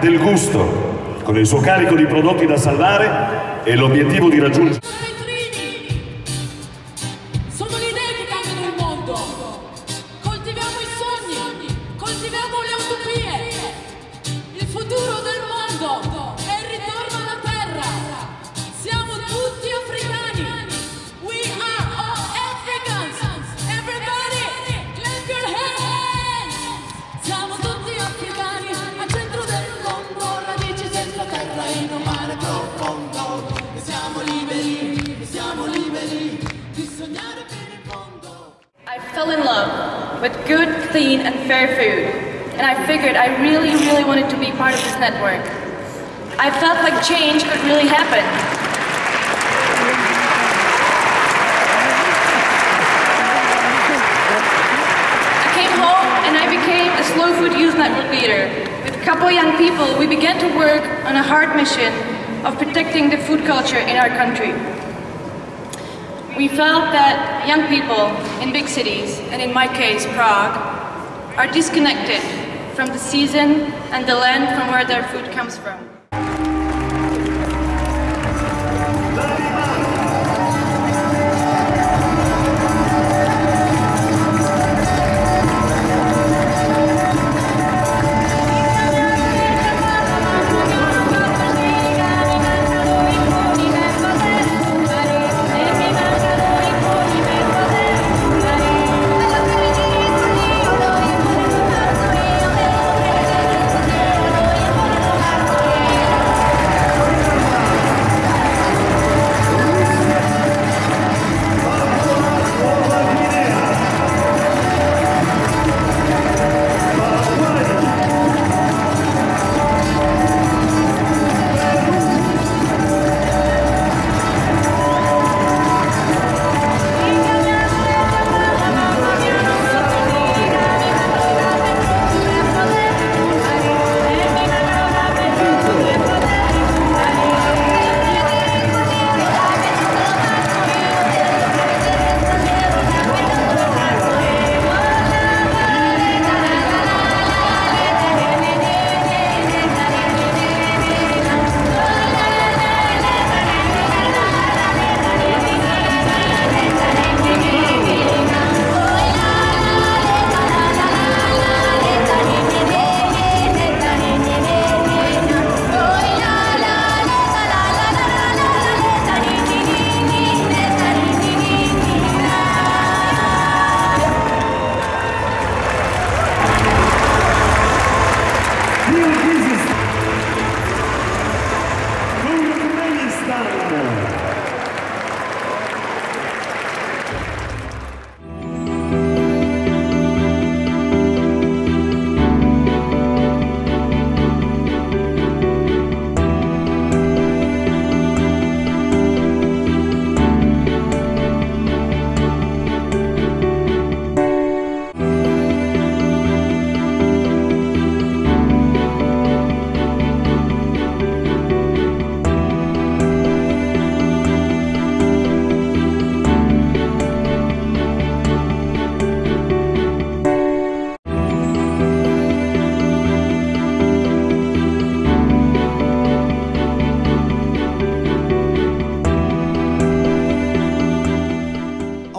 del gusto, con il suo carico di prodotti da salvare e l'obiettivo di raggiungere clean, and fair food, and I figured I really, really wanted to be part of this network. I felt like change could really happen. I came home and I became a slow food youth network leader. With a couple young people, we began to work on a hard mission of protecting the food culture in our country. We felt that young people in big cities, and in my case, Prague, are disconnected from the season and the land from where their food comes from.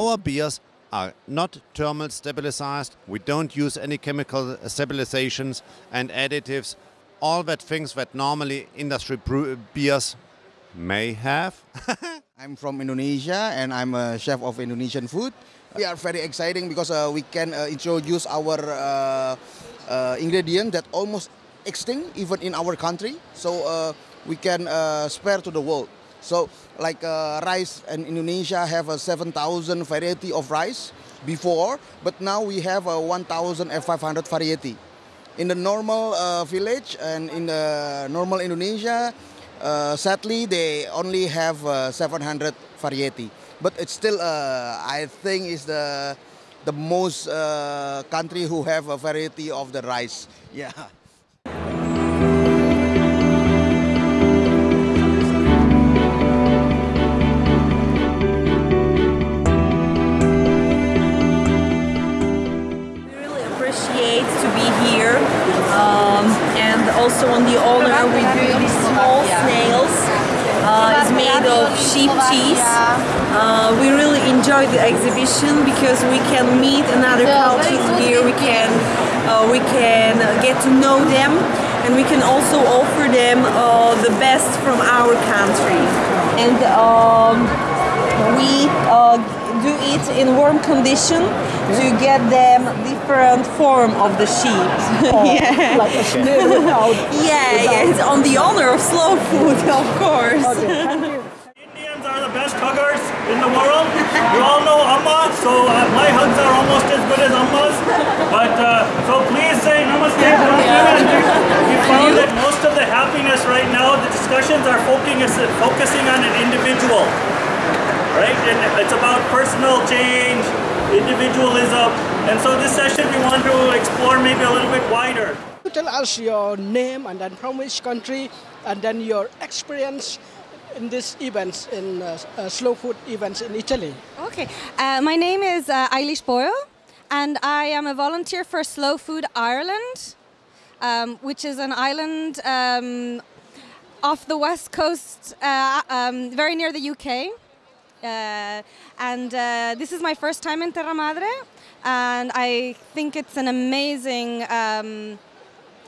Our beers are not thermal stabilized. We don't use any chemical stabilizations and additives. All that things that normally industry beers may have. I'm from Indonesia and I'm a chef of Indonesian food. We are very exciting because uh, we can uh, introduce our uh, uh, ingredient that almost extinct even in our country. So uh, we can uh, spare to the world. So like uh, rice in Indonesia have a 7,000 variety of rice before, but now we have a 1,500 variety. In the normal uh, village and in the normal Indonesia, uh, sadly they only have uh, 700 variety. But it's still, uh, I think, is the the most uh, country who have a variety of the rice. Yeah. Made of sheep cheese. Uh, we really enjoy the exhibition because we can meet another cultures here. We can uh, we can get to know them, and we can also offer them uh, the best from our country. And um, we uh, do it in warm condition to get them different form of the sheep. yeah. Like a without. yeah, yeah, it's on the honor of slow food, of course. Okay, best huggers in the world. You all know Amma, so uh, my hugs are almost as good as Amma's. But uh, so please say namaste. We found that most of the happiness right now, the discussions are focusing on an individual, right? And it's about personal change, individualism. And so this session we want to explore maybe a little bit wider. Tell us your name and then from which country and then your experience in these events, in uh, uh, slow food events in Italy. Okay, uh, my name is uh, Eilish Boyle, and I am a volunteer for Slow Food Ireland, um, which is an island um, off the west coast, uh, um, very near the UK. Uh, and this is my first time in Terra Madre, and I think it's an amazing um,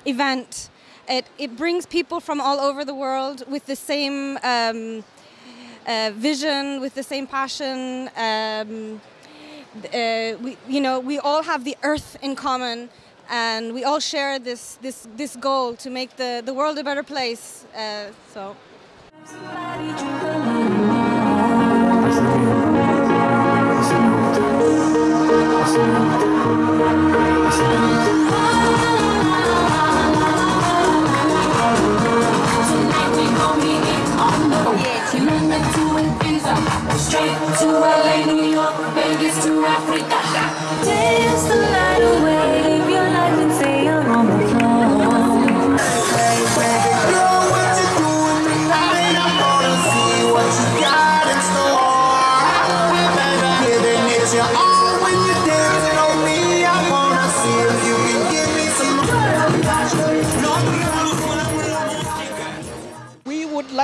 event. It, it brings people from all over the world with the same um, uh, vision, with the same passion. Um, uh, we, you know, we all have the earth in common, and we all share this this this goal to make the, the world a better place. Uh, so.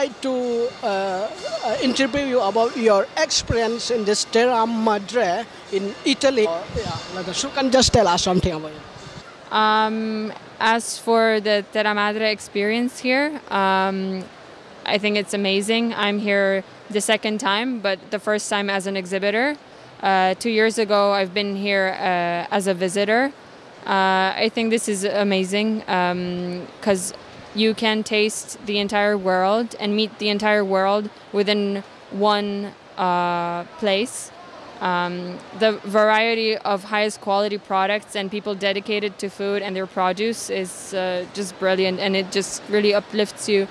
Like to uh, uh, interview you about your experience in this Terra Madre in Italy. Uh, yeah, like, so can just tell us something about it. Um, as for the Terra Madre experience here, um, I think it's amazing. I'm here the second time, but the first time as an exhibitor. Uh, two years ago, I've been here uh, as a visitor. Uh, I think this is amazing because you can taste the entire world and meet the entire world within one uh, place. Um, the variety of highest quality products and people dedicated to food and their produce is uh, just brilliant, and it just really uplifts you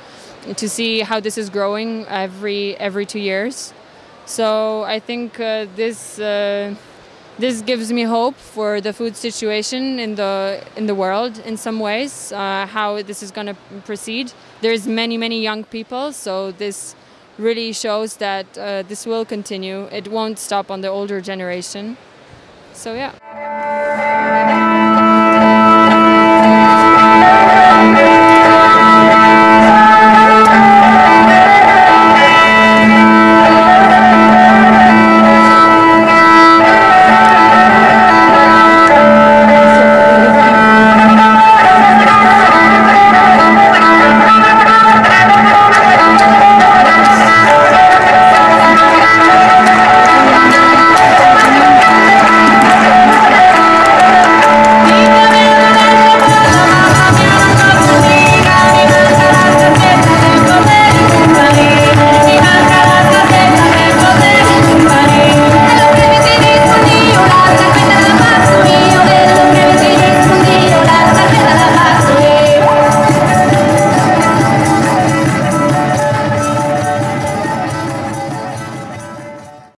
to see how this is growing every every two years. So I think uh, this uh, this gives me hope for the food situation in the in the world in some ways. Uh, how this is going to proceed. There's many many young people, so this really shows that uh, this will continue. It won't stop on the older generation. So yeah.